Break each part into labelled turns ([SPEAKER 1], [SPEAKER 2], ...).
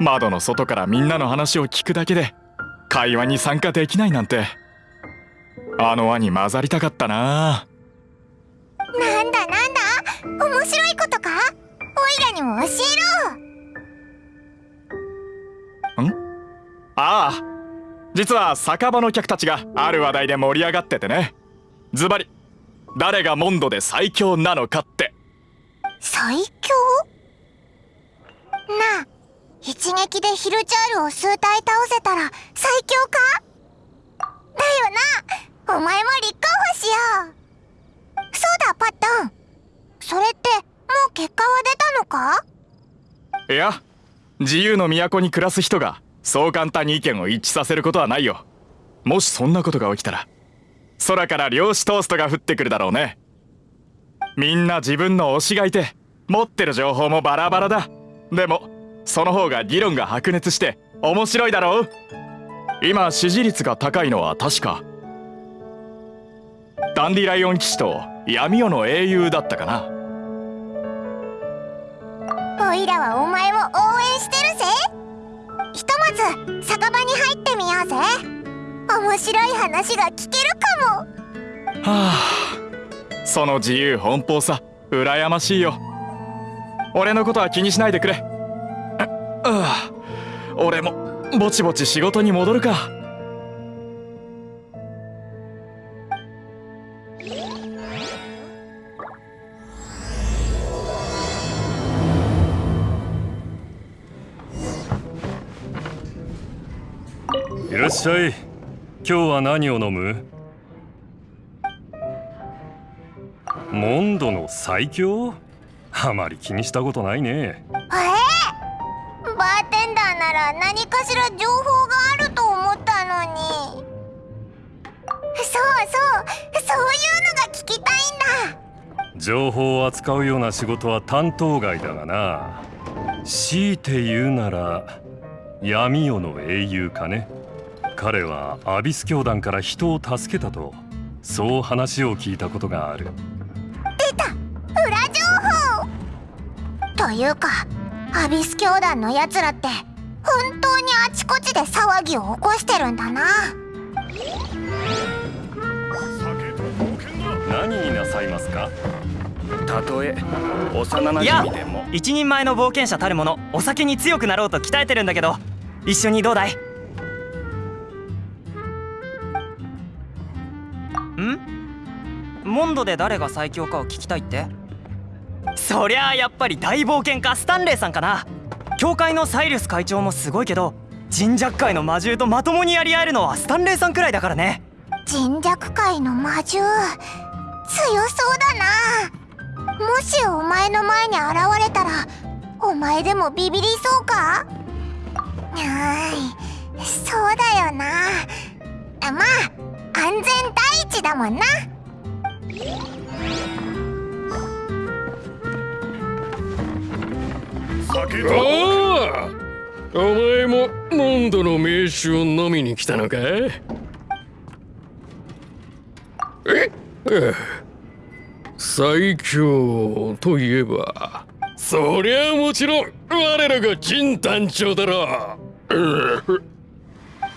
[SPEAKER 1] 窓の外からみんなの話を聞くだけで会話に参加できないなんて。あの輪に混ざりたかったな。
[SPEAKER 2] なんだなんだ？面白いことか？オイラにも教
[SPEAKER 1] えろ。ん？ああ。実は酒場の客たちがある話題で盛り上がっててね。ズバリ誰がモンドで最強なのかって。
[SPEAKER 2] 最強？なあ一撃でヒルチャールを数体倒せたら最強か？だよな。お前も立候補しよう。そうだパッタン。それってもう結果は出たのか？
[SPEAKER 1] いや自由の都に暮らす人がそう簡単に意見を一致させることはないよ。もしそんなことが起きたら空から漁師トーストが降ってくるだろうね。みんな自分の推しがいて持ってる情報もバラバラだ。でもその方が議論が白熱して面白いだろう？今支持率が高いのは確か。ダンディライオン騎士と闇夜の英雄だったかな。
[SPEAKER 2] オイラはお前を応援してるぜ。ひとまず酒場に入ってみようぜ。面白い話が聞けるかも。
[SPEAKER 1] はあその自由奔放さ羨ましいよ。俺のことは気にしないでくれ俺もぼちぼち仕事に戻るか。
[SPEAKER 3] いらっしゃい。今日は何を飲む？モンドの最強？あまり気にしたことないね、
[SPEAKER 2] なら何かしら情報があると思ったのに。そうそうそういうのが聞きたいんだ。
[SPEAKER 3] 情報を扱うような仕事は担当外だがな。強いて言うなら闇夜の英雄かね。彼はアビス教団から人を助けたとそう話を聞いたことがある。
[SPEAKER 2] 出た裏情報。というかアビス教団のやつらって本当にあちこちで騒ぎを起こしてるんだな。
[SPEAKER 3] 何になさいますか？
[SPEAKER 4] たとえ幼なじみでも。
[SPEAKER 5] 一人前の冒険者たるものお酒に強くなろうと鍛えてるんだけど一緒にどうだい？ん？モンドで誰が最強かを聞きたいって？そりゃあやっぱり大冒険家スタンレーさんかな教会のサイルス会長もすごいけど神弱界の魔獣とまともにやり合えるのはスタンレーさんくらいだからね。
[SPEAKER 2] 神弱界の魔獣強そうだな。もしお前の前に現れたらお前でもビビりそうか？はいそうだよな。まあ安全第一だもんな。
[SPEAKER 6] 酒とああお前もモンドの名酒を飲みに来たのか？え？最強といえばそりゃもちろん我らが金団長だろ。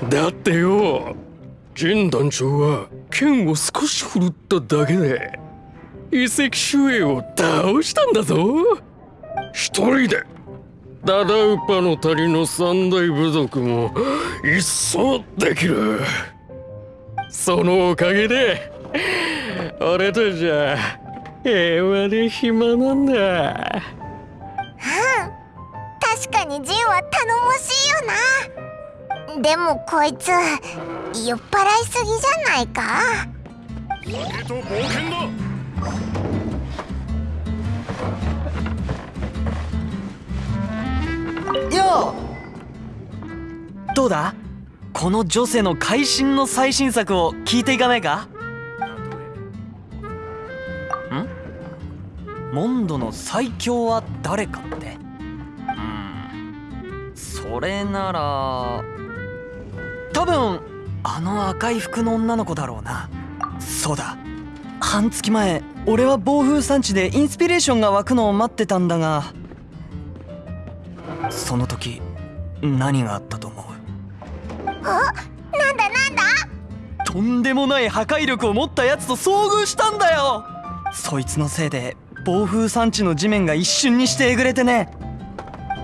[SPEAKER 6] だってよ金団長は剣を少し振るっただけで遺跡守衛を倒したんだぞ。一人でダダウパの谷の三大部族も一掃できる。そのおかげで俺たちは平和で暇なんだ。
[SPEAKER 2] うん。確かにジンは頼もしいよな。でもこいつ酔っ払いすぎじゃないか？
[SPEAKER 4] 酒と冒険だ
[SPEAKER 5] よどうだ？この女性の会心の最新作を聞いていかないか？ん？モンドの最強は誰かって？うん。それなら多分あの赤い服の女の子だろうな。そうだ。半月前俺は暴風山地でインスピレーションが湧くのを待ってたんだがその時何があったと思う？
[SPEAKER 2] なんだなんだ？
[SPEAKER 5] とんでもない破壊力を持ったやつと遭遇したんだよ！そいつのせいで暴風山地の地面が一瞬にしてえぐれてね。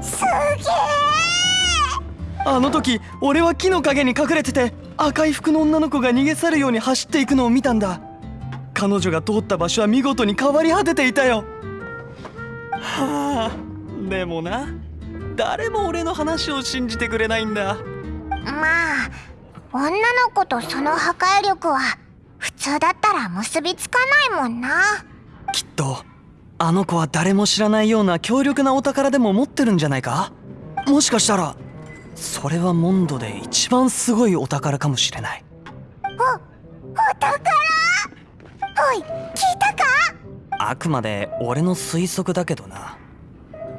[SPEAKER 2] すげえ！
[SPEAKER 5] あの時俺は木の陰に隠れてて赤い服の女の子が逃げ去るように走っていくのを見たんだ。彼女が通った場所は見事に変わり果てていたよ。はあでもな誰も俺の話を信じてくれないんだ。
[SPEAKER 2] まあ女の子とその破壊力は普通だったら結びつかないもんな。
[SPEAKER 5] きっとあの子は誰も知らないような強力なお宝でも持ってるんじゃないか？もしかしたらそれはモンドで一番すごいお宝かもしれない。
[SPEAKER 2] お宝？おい聞いたか？
[SPEAKER 5] あくまで俺の推測だけどな。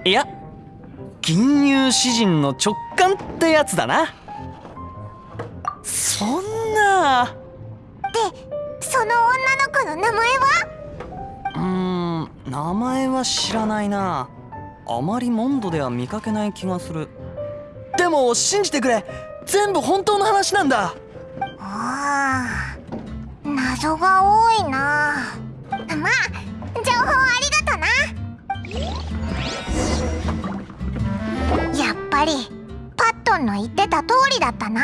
[SPEAKER 5] いや銀融詩人の直感ってやつだな。そんな。
[SPEAKER 2] でその女の子の名前は？
[SPEAKER 5] うーん名前は知らないな。あまりモンドでは見かけない気がする。でも信じてくれ。全部本当の話なんだ。
[SPEAKER 2] ああ謎が多いな。まあ情報あぱりパットンの言ってた通りだったな。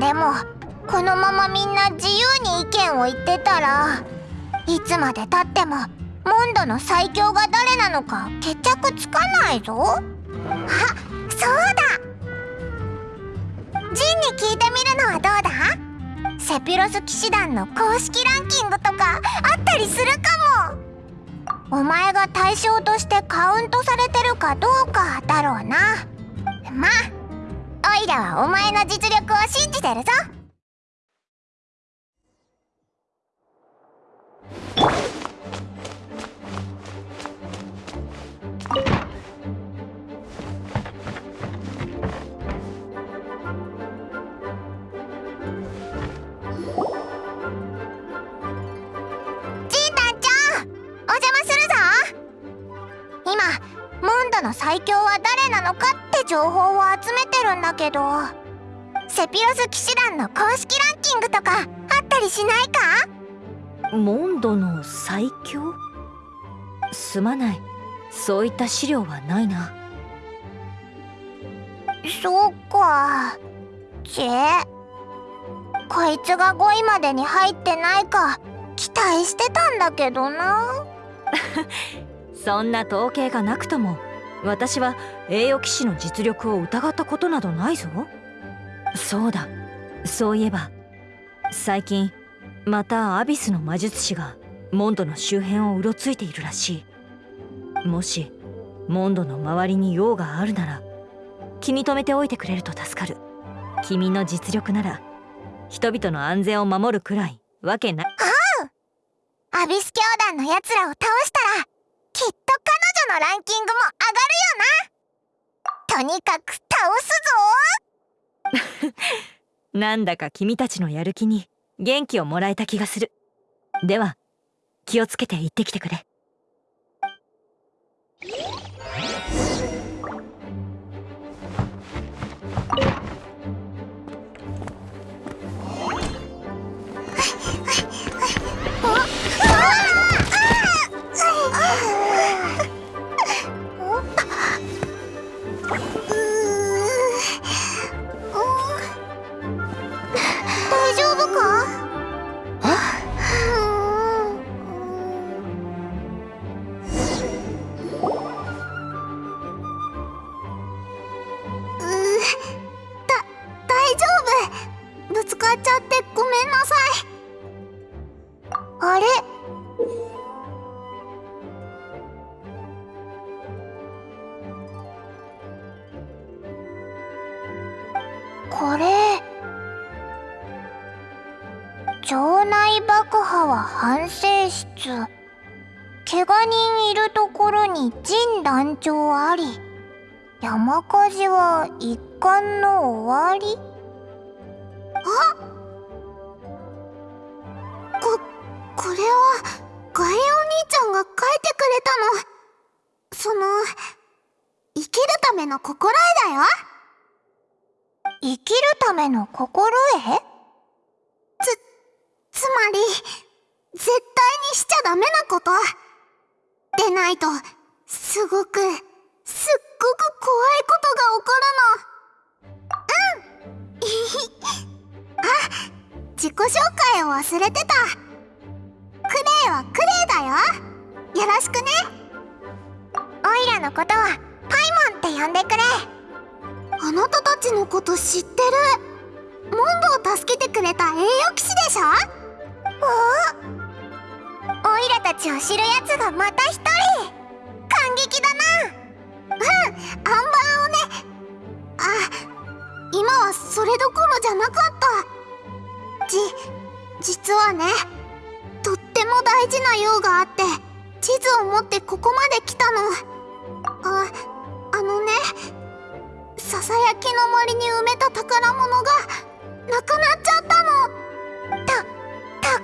[SPEAKER 2] でもこのままみんな自由に意見を言ってたらいつまでたってもモンドの最強が誰なのか決着つかないぞ。あそうだ。ジンに聞いてみるのはどうだ？セピロス騎士団の公式ランキングとかあったりするかも。お前が対象としてカウントされてるかどうかだろうな。まあオイラはお前の実力を信じてるぞ。の最強は誰なのかって情報を集めてるんだけどセピロス騎士団の公式ランキングとかあったりしないか？
[SPEAKER 7] モンドの最強？すまない。そういった資料はないな。
[SPEAKER 2] そうか。ちえこいつが5位までに入ってないか期待してたんだけどな。
[SPEAKER 7] そんな統計がなくとも私は栄誉騎士の実力を疑ったことなどないぞ。そうだ。そういえば最近またアビスの魔術師がモンドの周辺をうろついているらしい。もしモンドの周りに用があるなら気に留めておいてくれると助かる。君の実力なら人々の安全を守るくらいわけない。
[SPEAKER 2] アビス教団のやつらを倒したらきっと彼女のランキングも上がるよな。とにかく倒すぞ。
[SPEAKER 7] なんだか君たちのやる気に元気をもらえた気がする。では気をつけて行ってきてく
[SPEAKER 2] れ。これ場内爆破は反省室怪我人いるところに陣団長あり山火事は一巻の終わり？あここれはガイアお兄ちゃんが書いてくれたの。その
[SPEAKER 8] 生きるための心得だよ。生きるための心得つ、つまり、絶対にしちゃダメなこと？でないと、すごく、すっごく怖いことが起こるの。うん。あ、自己紹介を忘れてた。クレイはクレイだよ。よろしくね。オイラのことは、パイモンって呼んでくれ。あなたたちのこと知ってる。モンドを助けてくれた栄誉騎士でしょ？おオイラたちを知るやつがまた一人。感激だな。うんアンバーをね。あ今はそれどころじゃなかった。じ実はねとっても大事な用があって地図を持ってここまで来たの。ああのね。ささやきの森に埋めた宝物がなくなっちゃったの。た宝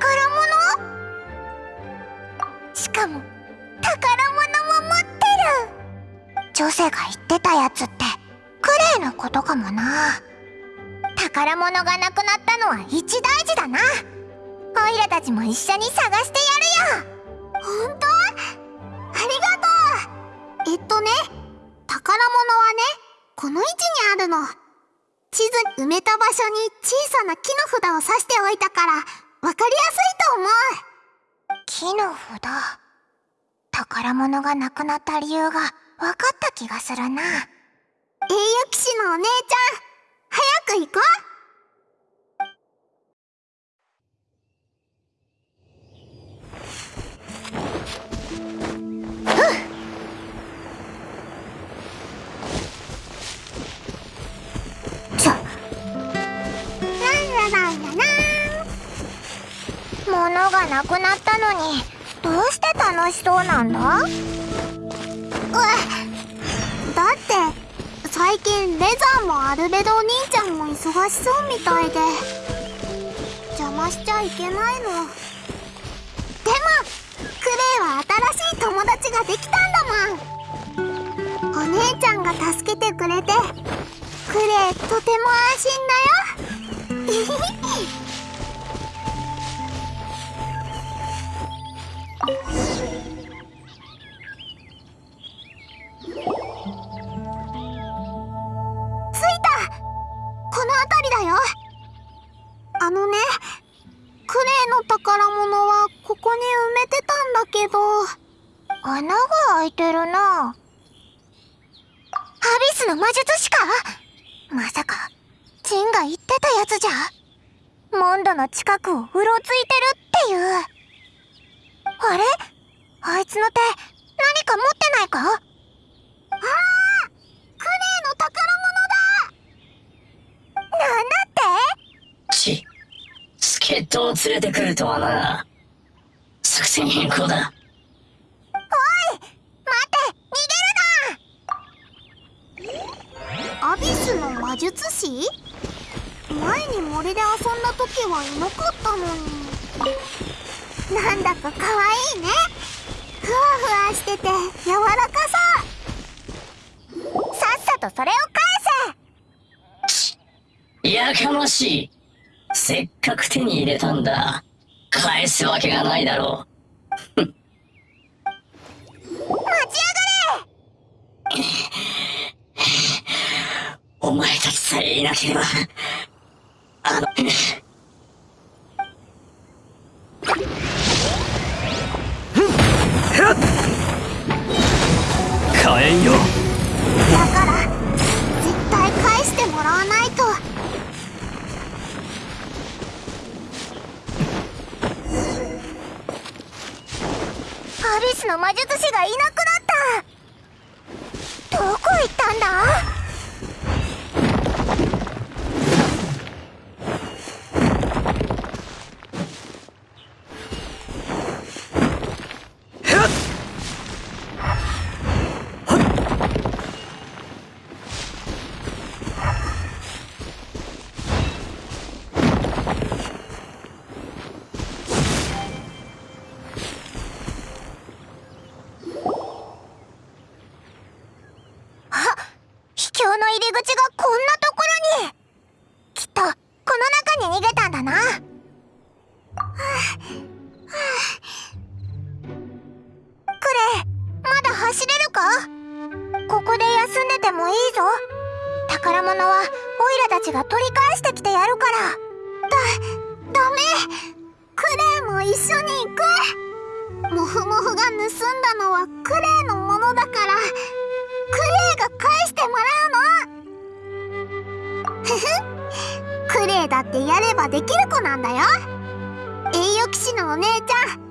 [SPEAKER 8] 物？しかも宝物も持ってる。女性が言ってたやつってクレイのことかもな。宝物がなくなったのは一大事だな。オイラたちも一緒に探してやるよ。本当？ありがとう。えっとね宝物はねこの位置にあるの。地図に埋めた場所に小さな木の札を刺しておいたから分かりやすいと思う。木の札？宝物がなくなった理由が分かった気がするな。栄誉騎士のお姉ちゃん早く行こうがなくなったのにどうして楽しそうなんだ？うだって最近レザーもアルベドお兄ちゃんも忙しそうみたいで邪魔しちゃいけないの。でもクレイは新しい友達ができたんだもん。お姉ちゃんが助けてくれてクレイとても安心だよ。ど。穴が開いてるな。アビスの魔術師か？まさかジンが言ってたやつじゃ。モンドの近くをうろついてるっていう。あれ？あいつの手何か持ってないか？ああクレイの宝物だ。なんだって？
[SPEAKER 9] ち、助っ人を連れてくるとはな。作戦変更だ。
[SPEAKER 8] おい待って逃げるなにげるなアビスの魔術師？前に森で遊んだ時はいなかったのになんだか可愛いねふわふわしてて柔らかそうさっさとそれを返せ
[SPEAKER 9] やかましい。せっかく手に入れたんだ。返すわけがないだろう。
[SPEAKER 8] せ待ち上がれ
[SPEAKER 9] お前たちさえいなければ。あの、
[SPEAKER 4] 火炎よ。
[SPEAKER 8] だから絶対返してもらわないと。アビスの魔術師がいなくなった。どこ行ったんだ？
[SPEAKER 10] ってやればできる子なんだよ。栄誉騎士のお姉ちゃん。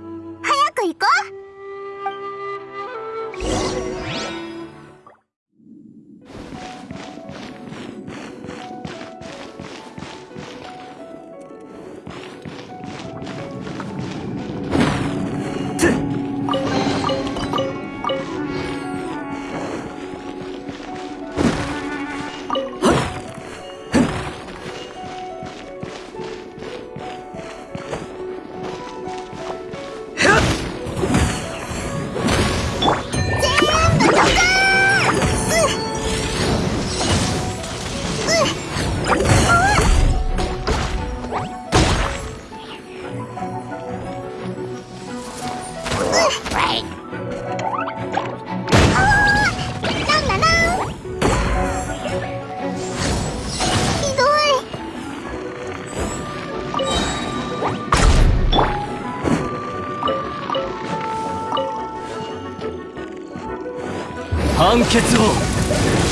[SPEAKER 8] 決を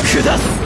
[SPEAKER 8] 下す。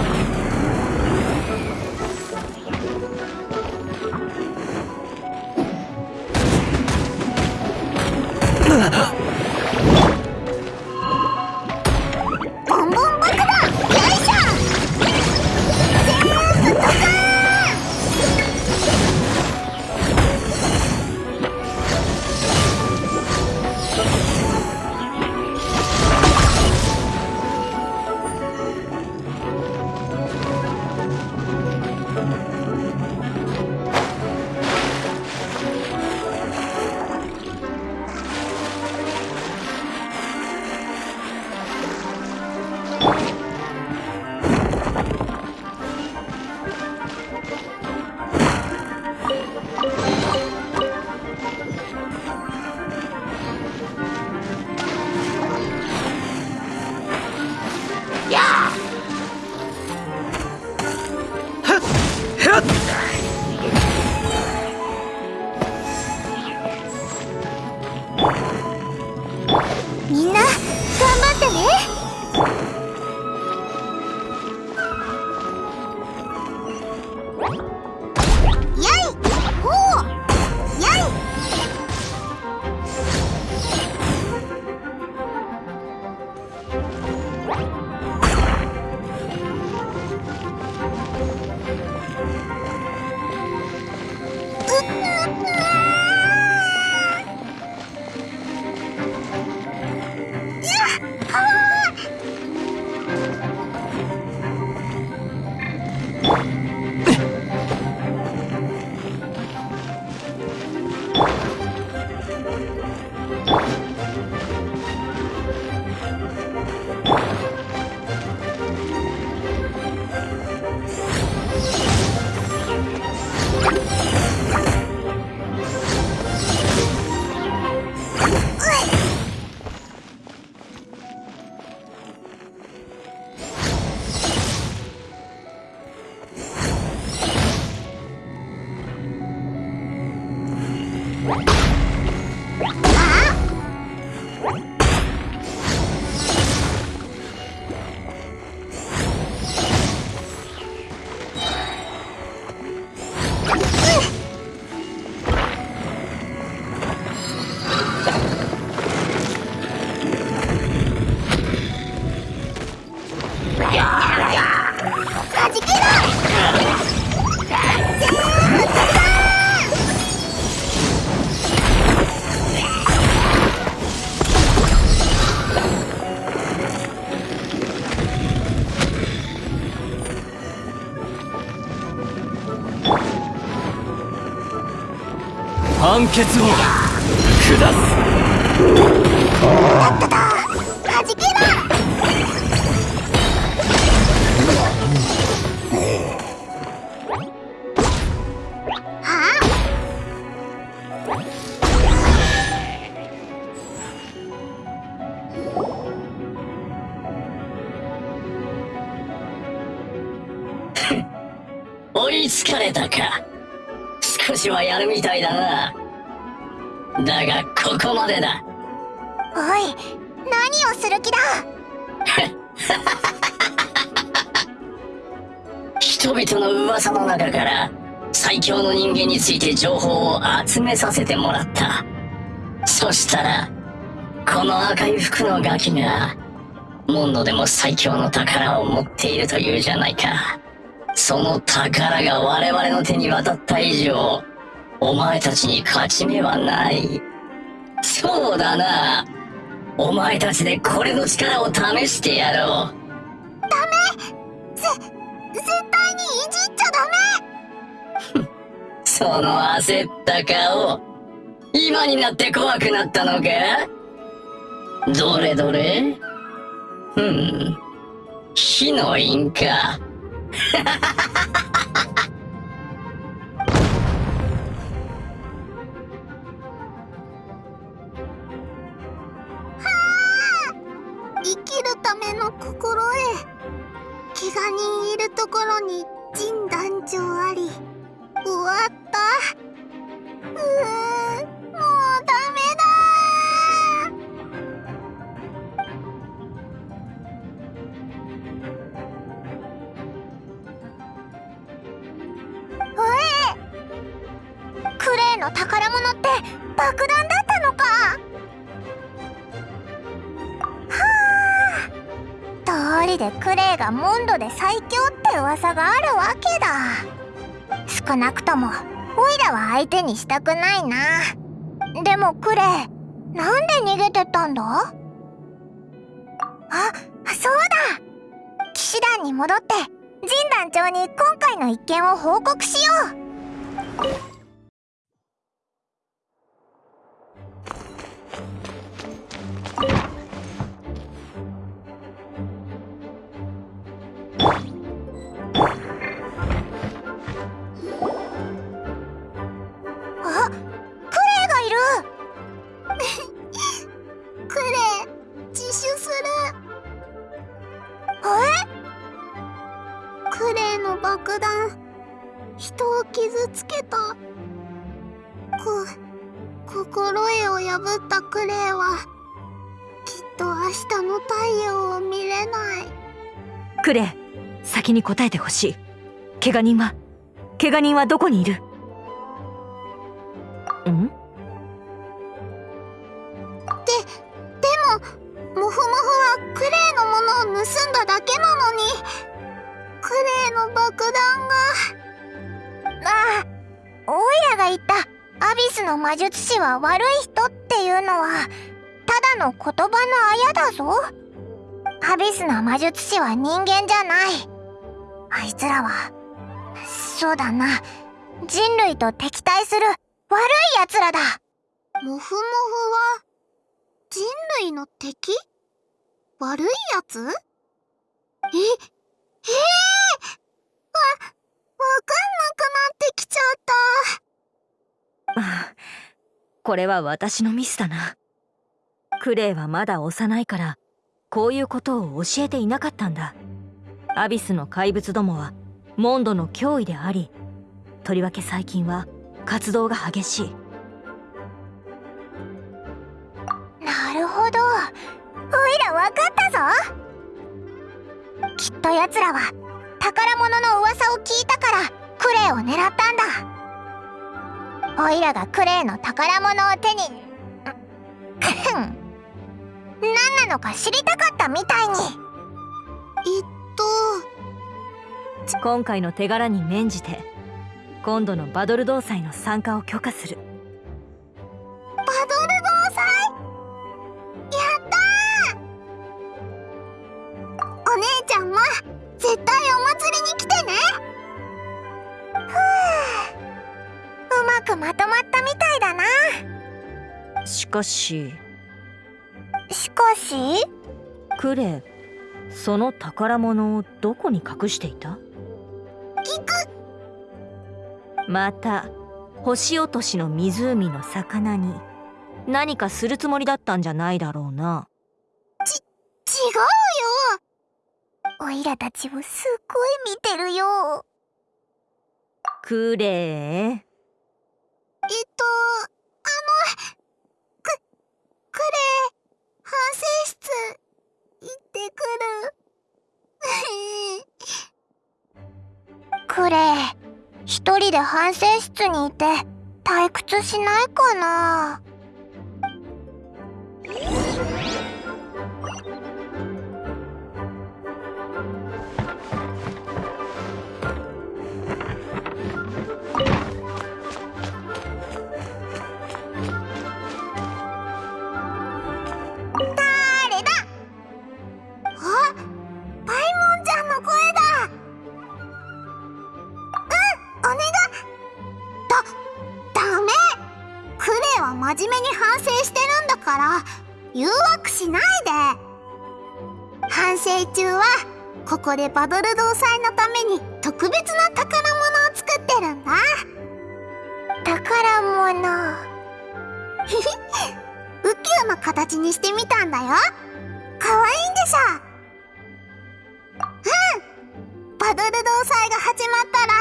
[SPEAKER 8] 判決を下す
[SPEAKER 10] 追
[SPEAKER 9] いつかれたか。はやるみたいだな。だがここまでだ。
[SPEAKER 2] おい何をする気だ？
[SPEAKER 9] 人々の噂の中から最強の人間について情報を集めさせてもらった。そしたらこの赤い服のガキがモンドでも最強の宝を持っているというじゃないか。その宝が我々の手に渡った以上お前たちに勝ち目はない。そうだな。お前たちでこれの力を試してやろう。
[SPEAKER 2] 絶対にいじっちゃダメ。
[SPEAKER 9] その焦った顔。今になって怖くなったのか？どれどれ？ふん。火の印か
[SPEAKER 2] ための心得怪我人いるところに陣団長がモンドで最強って噂があるわけだ。少なくともオイラは相手にしたくないな。でもクレイなんで逃げてたんだ？あそうだ。騎士団に戻って陣団長に今回の一件を報告しよう。クレイ
[SPEAKER 7] 先に答えてほしい。怪我人は怪我人はどこにいる？ん？
[SPEAKER 2] ででもモフモフはクレイのものを盗んだだけなのに。クレイの爆弾が。ああオイラが言ったアビスの魔術師は悪い人っていうのはただの言葉のあやだぞ。アビスの魔術師は人間じゃない。あいつらはそうだな。人類と敵対する悪い奴らだ。モフモフは人類の敵？悪いやつえ、ええわ、わかんなくなってきちゃった。
[SPEAKER 7] あこれは私のミスだな。クレイはまだ幼いからこういうことを教えていなかったんだアビスの怪物どもはモンドの脅威でありとりわけ最近は活動が激しい
[SPEAKER 2] なるほど。おいらわかったぞ。きっと奴らは宝物の噂を聞いたからクレイを狙ったんだ。おいらがクレイの宝物を手に、ん。何なのか知りたかったみたいに。えっと、
[SPEAKER 7] 今回の手柄に免じて今度のバドル同祭の参加を許可する。
[SPEAKER 2] バドル同祭？やったー！お姉ちゃんも絶対お祭りに来てね！ふううまくまとまったみたいだな。
[SPEAKER 7] しかし
[SPEAKER 2] しかし？
[SPEAKER 7] クレイその宝物をどこに隠していた？
[SPEAKER 2] 聞く。
[SPEAKER 7] また星落としの湖の魚に何かするつもりだったんじゃないだろうな。
[SPEAKER 2] 違うよ。おいらたちをすっごい見てるよ。
[SPEAKER 7] クレー
[SPEAKER 8] えっとあのくクレ反省室行ってくる。クレイ一人で反省室にいて退屈しないかな？ここでバドル同祭のために特別な宝物を作ってるんだ。宝物。ひひ宇宙の形にしてみたんだよ。かわいいんでしょ？うん。バドル同祭が始まったら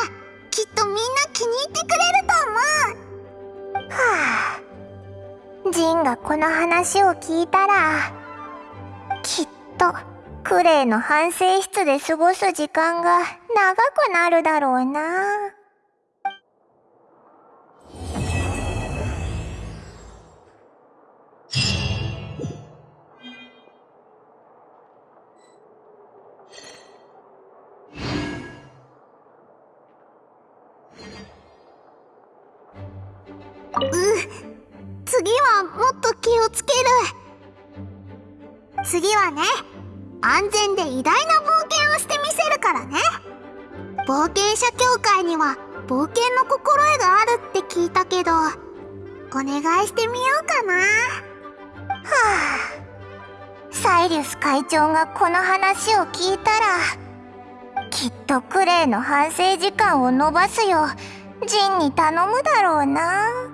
[SPEAKER 8] きっとみんな気に入ってくれると思う。はあ。ジンがこの話を聞いたらきっとクレイの反省室で過ごす時間が長くなるだろうな。う次はもっと気をつける。次はね。安全で偉大な冒険をしてみせるからね。冒険者協会には冒険の心得があるって聞いたけどお願いしてみようかな。はあサイリウス会長がこの話を聞いたらきっとクレイの反省時間を延ばすようジンに頼むだろうな。